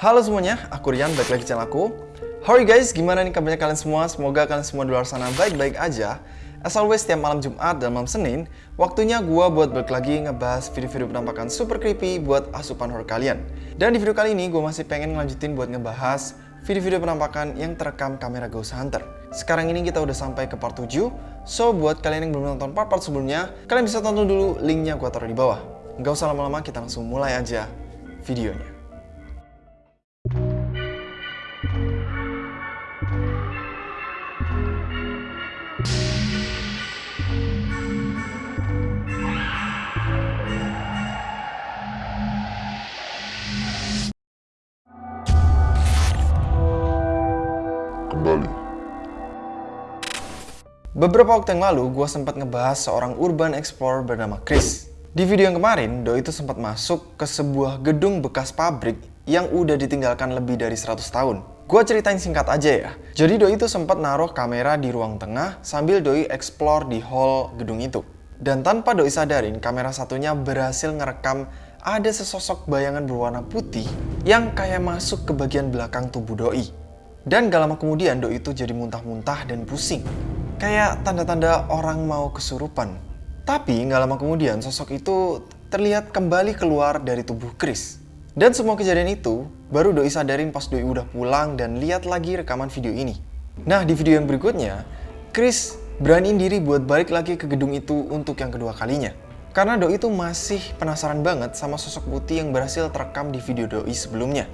Halo semuanya, aku Rian, balik lagi channel aku. How are you guys? Gimana nih kabarnya kalian semua? Semoga kalian semua di luar sana baik-baik aja. As always, setiap malam Jumat dan malam Senin, waktunya gua buat balik lagi ngebahas video-video penampakan super creepy buat asupan horror kalian. Dan di video kali ini, gue masih pengen ngelanjutin buat ngebahas video-video penampakan yang terekam kamera Ghost Hunter. Sekarang ini kita udah sampai ke part 7, so buat kalian yang belum nonton part-part sebelumnya, kalian bisa tonton dulu linknya gue taruh di bawah. Nggak usah lama-lama, kita langsung mulai aja videonya. Beberapa waktu yang lalu, gue sempat ngebahas seorang urban explorer bernama Chris. Di video yang kemarin, Doi itu sempat masuk ke sebuah gedung bekas pabrik yang udah ditinggalkan lebih dari 100 tahun. Gue ceritain singkat aja ya. Jadi Doi itu sempat naruh kamera di ruang tengah sambil Doi explore di hall gedung itu. Dan tanpa Doi sadarin, kamera satunya berhasil ngerekam ada sesosok bayangan berwarna putih yang kayak masuk ke bagian belakang tubuh Doi. Dan gak lama kemudian Doi itu jadi muntah-muntah dan pusing. Kayak tanda-tanda orang mau kesurupan. Tapi gak lama kemudian sosok itu terlihat kembali keluar dari tubuh Chris. Dan semua kejadian itu baru Doi sadarin pas Doi udah pulang dan lihat lagi rekaman video ini. Nah di video yang berikutnya, Chris beraniin diri buat balik lagi ke gedung itu untuk yang kedua kalinya. Karena Doi itu masih penasaran banget sama sosok putih yang berhasil terekam di video Doi sebelumnya.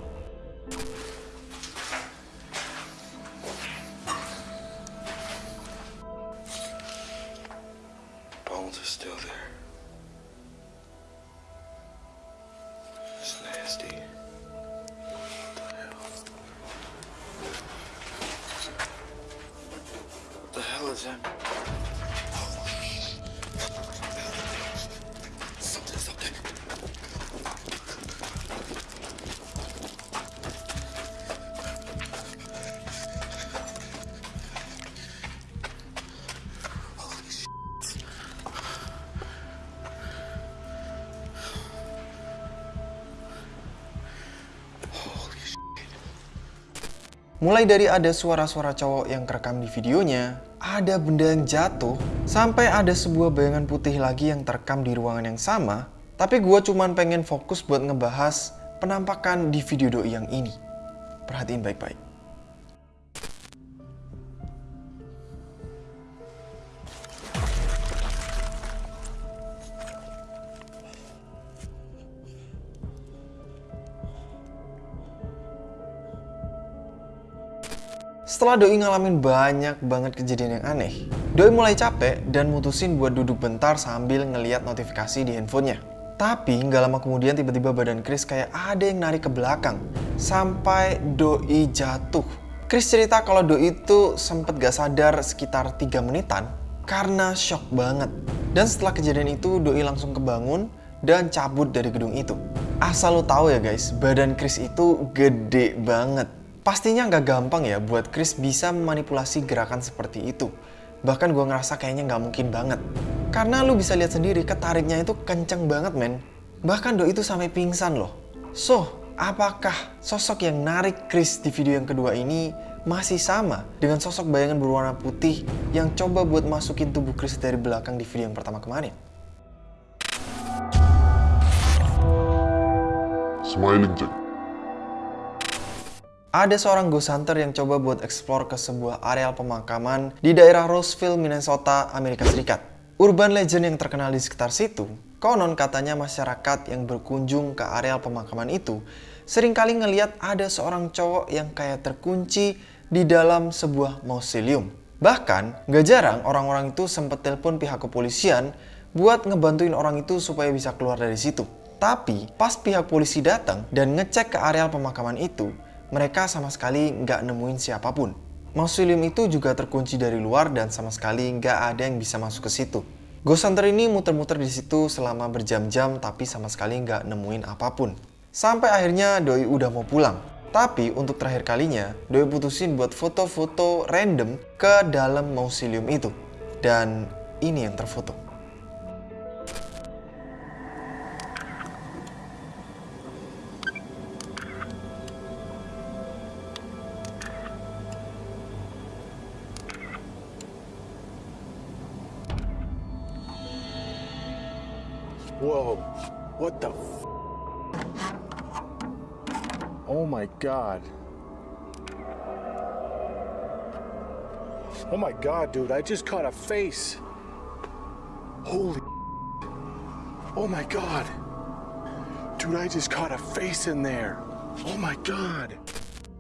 Mulai dari ada suara-suara cowok yang kerekam di videonya, ada benda yang jatuh, sampai ada sebuah bayangan putih lagi yang terekam di ruangan yang sama, tapi gue cuman pengen fokus buat ngebahas penampakan di video doi yang ini. Perhatiin baik-baik. Setelah Doi ngalamin banyak banget kejadian yang aneh, Doi mulai capek dan mutusin buat duduk bentar sambil ngeliat notifikasi di handphonenya. Tapi nggak lama kemudian tiba-tiba badan Chris kayak ada yang narik ke belakang sampai Doi jatuh. Chris cerita kalau Doi itu sempet gak sadar sekitar 3 menitan karena shock banget. Dan setelah kejadian itu Doi langsung kebangun dan cabut dari gedung itu. Asal lo tahu ya guys, badan Chris itu gede banget. Pastinya nggak gampang ya buat Chris bisa memanipulasi gerakan seperti itu. Bahkan gue ngerasa kayaknya nggak mungkin banget. Karena lu bisa lihat sendiri ketariknya itu kenceng banget men. Bahkan Do itu sampai pingsan loh. So, apakah sosok yang narik Chris di video yang kedua ini masih sama dengan sosok bayangan berwarna putih yang coba buat masukin tubuh Chris dari belakang di video yang pertama kemarin? Smiling Jack. Ada seorang ghost hunter yang coba buat explore ke sebuah areal pemakaman di daerah Roseville, Minnesota, Amerika Serikat. Urban legend yang terkenal di sekitar situ, konon katanya masyarakat yang berkunjung ke areal pemakaman itu sering kali ngeliat ada seorang cowok yang kayak terkunci di dalam sebuah mausoleum. Bahkan, gak jarang orang-orang itu sempet telepon pihak kepolisian buat ngebantuin orang itu supaya bisa keluar dari situ. Tapi, pas pihak polisi datang dan ngecek ke areal pemakaman itu, mereka sama sekali nggak nemuin siapa pun. Mausoleum itu juga terkunci dari luar dan sama sekali nggak ada yang bisa masuk ke situ. Ghost Hunter ini muter-muter di situ selama berjam-jam tapi sama sekali nggak nemuin apa pun. Sampai akhirnya Doi udah mau pulang. Tapi untuk terakhir kalinya, Doi putusin buat foto-foto random ke dalam mausoleum itu. Dan ini yang terfoto. God. Oh my god, dude, I just caught a face. Holy Oh my god. Dude, I just caught a face in there. Oh my god.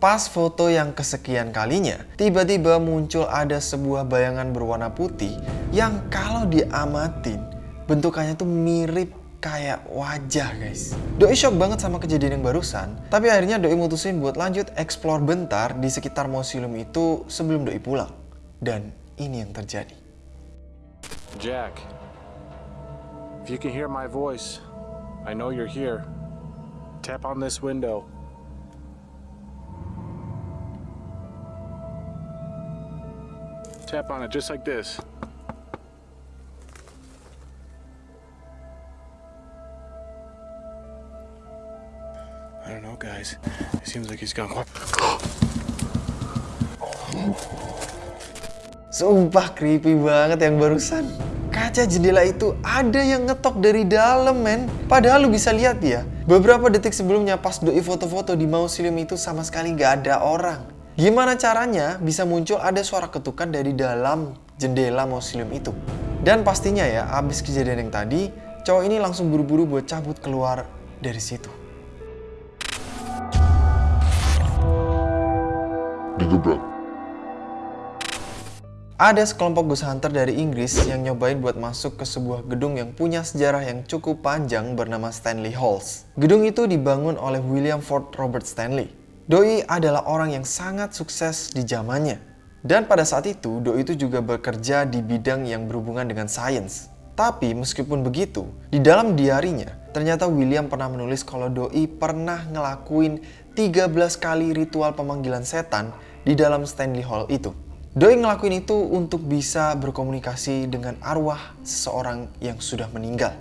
Pas foto yang kesekian kalinya, tiba-tiba muncul ada sebuah bayangan berwarna putih yang kalau diamatin, bentukannya tuh mirip kayak wajah guys. Doi shock banget sama kejadian yang barusan, tapi akhirnya Doi mutusin buat lanjut explore bentar di sekitar museum itu sebelum Doi pulang. Dan ini yang terjadi. Jack. If you can hear my voice, I know you're here. Tap on this window. Tap on it just like this. Guys. It seems like he's gone. Sumpah creepy banget yang barusan. Kaca jendela itu ada yang ngetok dari dalam men. Padahal lu bisa lihat ya. Beberapa detik sebelumnya pas doi foto-foto di mausoleum itu sama sekali nggak ada orang. Gimana caranya bisa muncul ada suara ketukan dari dalam jendela mausoleum itu. Dan pastinya ya abis kejadian yang tadi, cowok ini langsung buru-buru buat cabut keluar dari situ. Digebrak. Ada sekelompok ghost hunter dari Inggris yang nyobain buat masuk ke sebuah gedung yang punya sejarah yang cukup panjang bernama Stanley Halls. Gedung itu dibangun oleh William Ford Robert Stanley. Doi adalah orang yang sangat sukses di zamannya. Dan pada saat itu, Doi itu juga bekerja di bidang yang berhubungan dengan sains. Tapi meskipun begitu, di dalam diarinya, ternyata William pernah menulis kalau Doi pernah ngelakuin 13 kali ritual pemanggilan setan di dalam Stanley Hall itu. Doi ngelakuin itu untuk bisa berkomunikasi dengan arwah seseorang yang sudah meninggal.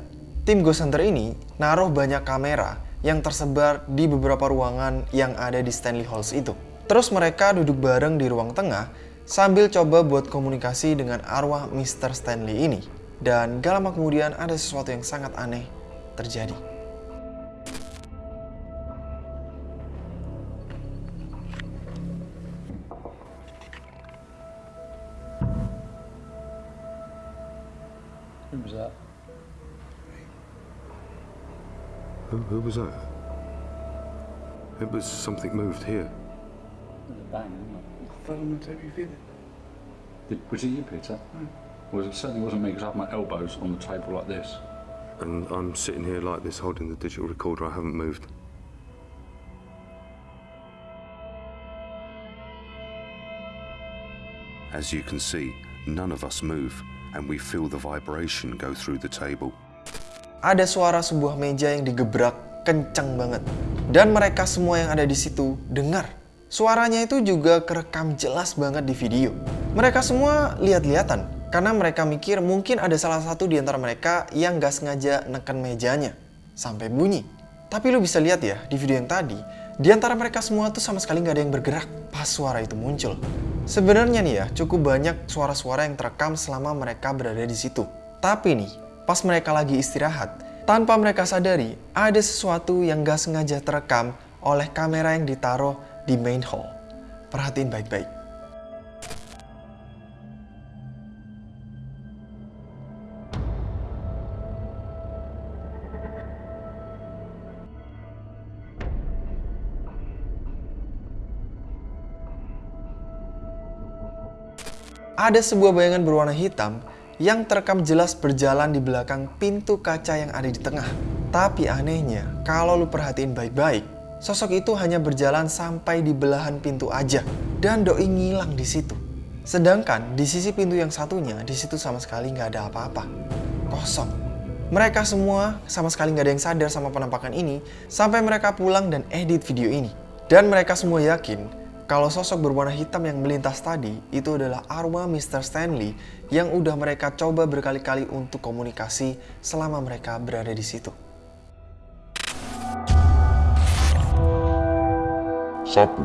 Tim Ghost Hunter ini naruh banyak kamera yang tersebar di beberapa ruangan yang ada di Stanley Halls itu. Terus mereka duduk bareng di ruang tengah sambil coba buat komunikasi dengan arwah Mr. Stanley ini. Dan gak lama kemudian ada sesuatu yang sangat aneh terjadi. Who, who was that? It was something moved here. There's a bang, isn't Fell on the every feeling. it? Did, was it you, Peter? Hmm. Well, it certainly wasn't me because I have my elbows on the table like this. And I'm sitting here like this holding the digital recorder. I haven't moved. As you can see, none of us move, and we feel the vibration go through the table. Ada suara sebuah meja yang digebrak kencang banget. Dan mereka semua yang ada di situ dengar. Suaranya itu juga kerekam jelas banget di video. Mereka semua lihat-lihatan karena mereka mikir mungkin ada salah satu di antara mereka yang gak sengaja neken mejanya sampai bunyi. Tapi lu bisa lihat ya di video yang tadi, di antara mereka semua tuh sama sekali nggak ada yang bergerak pas suara itu muncul. Sebenarnya nih ya, cukup banyak suara-suara yang terekam selama mereka berada di situ. Tapi nih, pas mereka lagi istirahat, tanpa mereka sadari, ada sesuatu yang gak sengaja terekam oleh kamera yang ditaruh di main hall. Perhatiin baik-baik. Ada sebuah bayangan berwarna hitam yang terekam jelas berjalan di belakang pintu kaca yang ada di tengah. Tapi anehnya, kalau lu perhatiin baik-baik, sosok itu hanya berjalan sampai di belahan pintu aja dan doi ngilang di situ. Sedangkan di sisi pintu yang satunya, di situ sama sekali nggak ada apa-apa. Kosong. Mereka semua sama sekali nggak ada yang sadar sama penampakan ini sampai mereka pulang dan edit video ini. Dan mereka semua yakin kalau sosok berwarna hitam yang melintas tadi itu adalah arwah Mr. Stanley yang udah mereka coba berkali-kali untuk komunikasi selama mereka berada di situ. Sapu.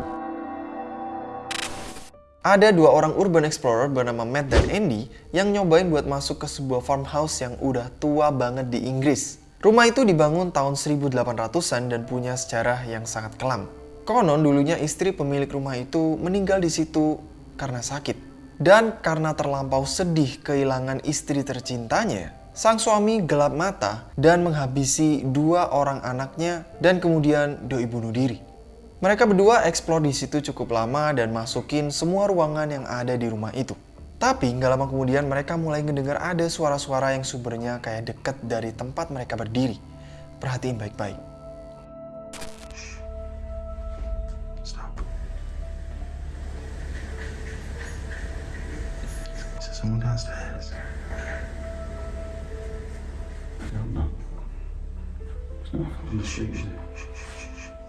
Ada dua orang urban explorer bernama Matt dan Andy yang nyobain buat masuk ke sebuah farmhouse yang udah tua banget di Inggris. Rumah itu dibangun tahun 1800-an dan punya sejarah yang sangat kelam. Konon dulunya istri pemilik rumah itu meninggal di situ karena sakit. Dan karena terlampau sedih kehilangan istri tercintanya, sang suami gelap mata dan menghabisi dua orang anaknya dan kemudian doi bunuh diri. Mereka berdua eksplor di situ cukup lama dan masukin semua ruangan yang ada di rumah itu. Tapi nggak lama kemudian mereka mulai mendengar ada suara-suara yang sumbernya kayak deket dari tempat mereka berdiri. Perhatiin baik-baik. Downstairs? I don't know. It's not on the sheet.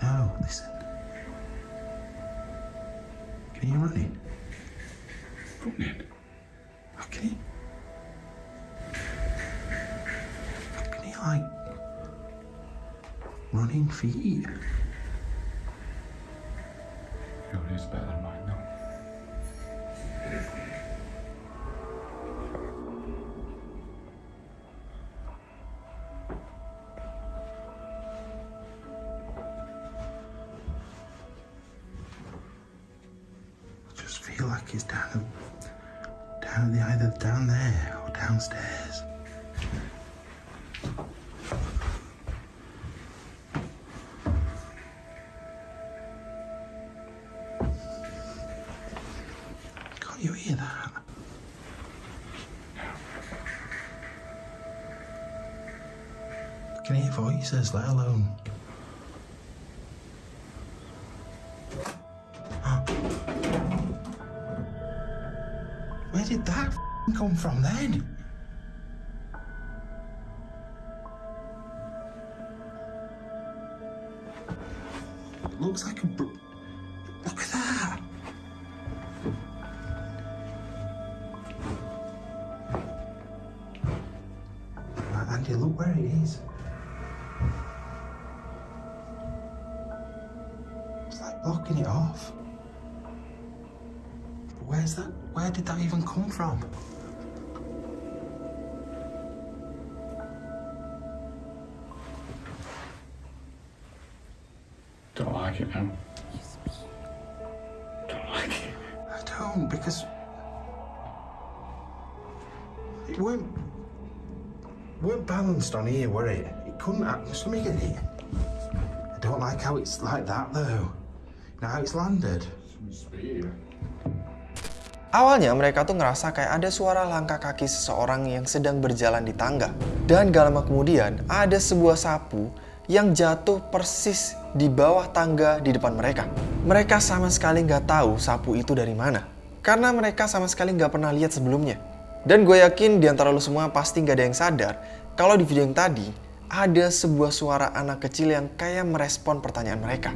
No, listen. Can you run in? Run in. Okay. Can you like running feet? Your voices, let alone. Where did that come from then? Looks like a. Look at that! Andy, look where it is. It's it off. Where's that? Where did that even come from? Don't like it now. Don't like it. I don't because it weren't weren't balanced on here, were it? It couldn't. let me get it. I don't like how it's like that though. Now landed. Awalnya mereka tuh ngerasa kayak ada suara langkah kaki seseorang yang sedang berjalan di tangga. Dan gak lama kemudian ada sebuah sapu yang jatuh persis di bawah tangga di depan mereka. Mereka sama sekali nggak tahu sapu itu dari mana. Karena mereka sama sekali nggak pernah lihat sebelumnya. Dan gue yakin di antara lo semua pasti nggak ada yang sadar kalau di video yang tadi ada sebuah suara anak kecil yang kayak merespon pertanyaan mereka.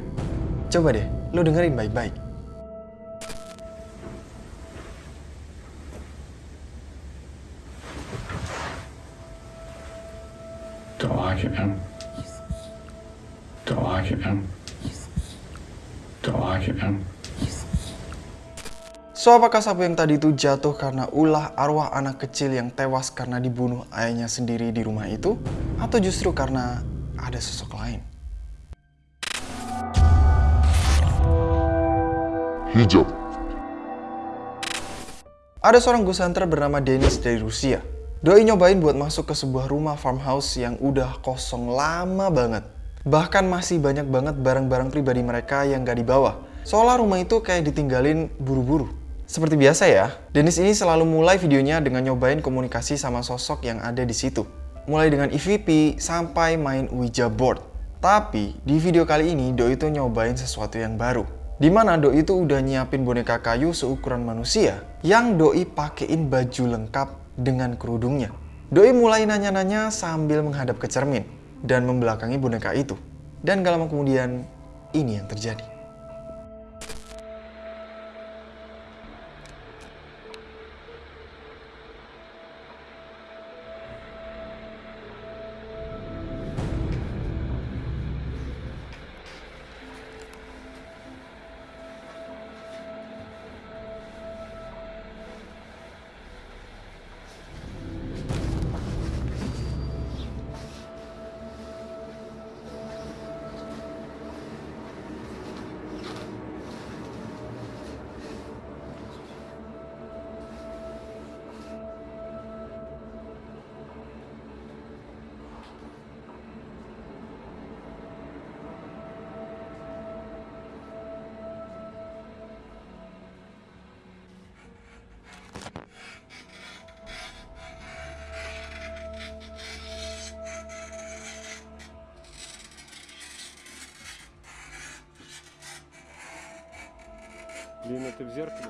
Coba deh, lo dengerin baik-baik. Don't like it now. Don't like it now. Don't like it now. So apakah sapu yang tadi itu jatuh karena ulah arwah anak kecil yang tewas karena dibunuh ayahnya sendiri di rumah itu? Atau justru karena ada sosok lain? Hijab. Ada seorang ghost hunter bernama Dennis dari Rusia. Doi nyobain buat masuk ke sebuah rumah farmhouse yang udah kosong lama banget. Bahkan masih banyak banget barang-barang pribadi mereka yang gak dibawa. Seolah rumah itu kayak ditinggalin buru-buru. Seperti biasa ya, Dennis ini selalu mulai videonya dengan nyobain komunikasi sama sosok yang ada di situ. Mulai dengan EVP sampai main Ouija board. Tapi di video kali ini Doi itu nyobain sesuatu yang baru. Di mana Doi itu udah nyiapin boneka kayu seukuran manusia yang Doi pakein baju lengkap dengan kerudungnya. Doi mulai nanya-nanya sambil menghadap ke cermin dan membelakangi boneka itu. Dan gak lama kemudian ini yang terjadi. Лина, ты в зеркале?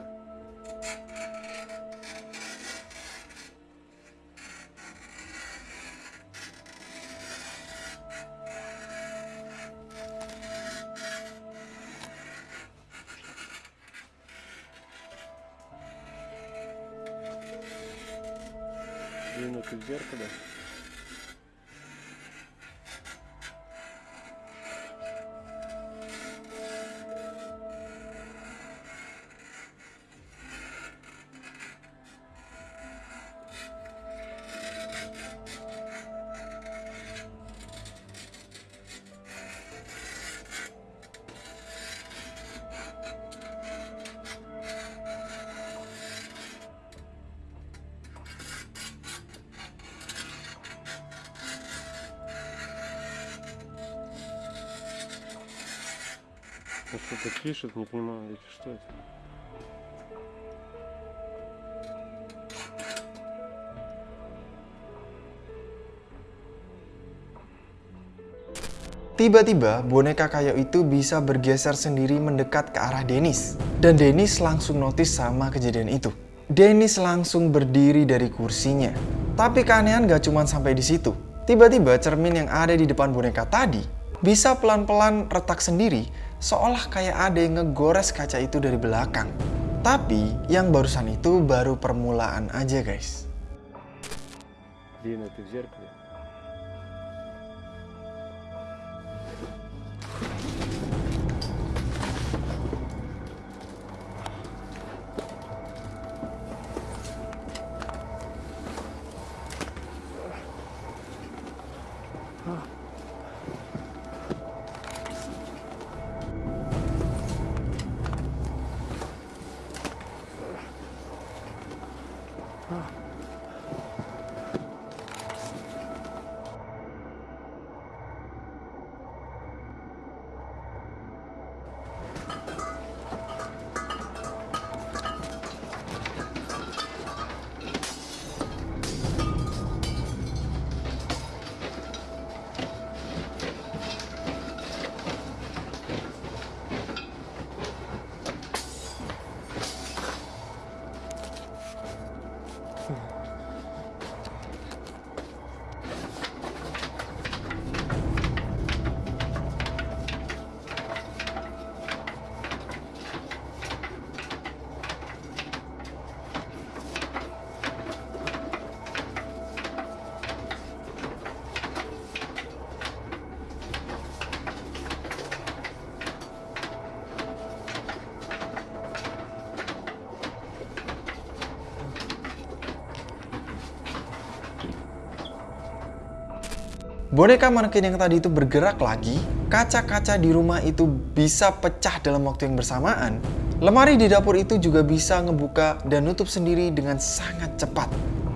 Лина, ты в зеркале? пишет, не понимаю, это что это? Tiba-tiba, boneka kayu itu bisa bergeser sendiri mendekat ke arah Dennis. Dan Dennis langsung notice sama kejadian itu. Dennis langsung berdiri dari kursinya. Tapi keanehan gak cuma sampai di situ. Tiba-tiba cermin yang ada di depan boneka tadi bisa pelan-pelan retak sendiri seolah kayak ada yang ngegores kaca itu dari belakang. Tapi yang barusan itu baru permulaan aja guys. Лина, ты в зеркале? Boneka manekin yang tadi itu bergerak lagi, kaca-kaca di rumah itu bisa pecah dalam waktu yang bersamaan. Lemari di dapur itu juga bisa ngebuka dan nutup sendiri dengan sangat cepat.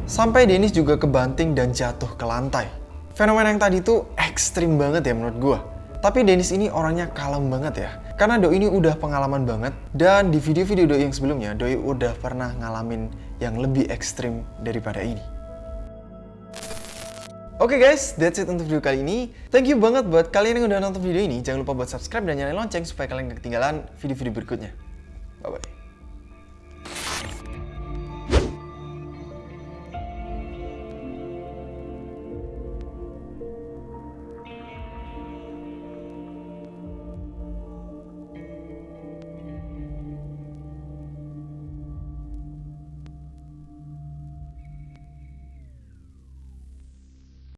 Sampai Dennis juga kebanting dan jatuh ke lantai. Fenomena yang tadi itu ekstrim banget ya menurut gua. Tapi Dennis ini orangnya kalem banget ya. Karena Doi ini udah pengalaman banget. Dan di video-video Doi yang sebelumnya, Doi udah pernah ngalamin yang lebih ekstrim daripada ini. Oke guys, that's it untuk video kali ini. Thank you banget buat kalian yang udah nonton video ini. Jangan lupa buat subscribe dan nyalain lonceng supaya kalian gak ketinggalan video-video berikutnya.